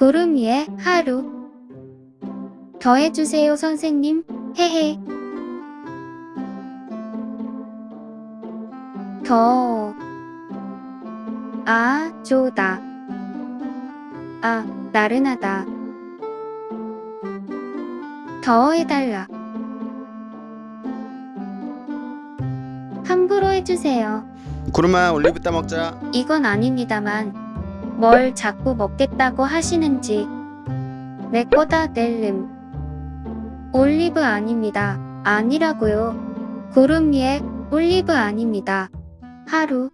구름 위에 하루 더해주세요 선생님 헤헤 더 아, 좋다. 아, 나른하다. 더 해달라. 함부로 해주세요. 구름아 올리브 따 먹자 이건 아닙니다만 뭘 자꾸 먹겠다고 하시는지. 내 거다 낼름. 올리브 아닙니다. 아니라고요. 구름 위에 올리브 아닙니다. 하루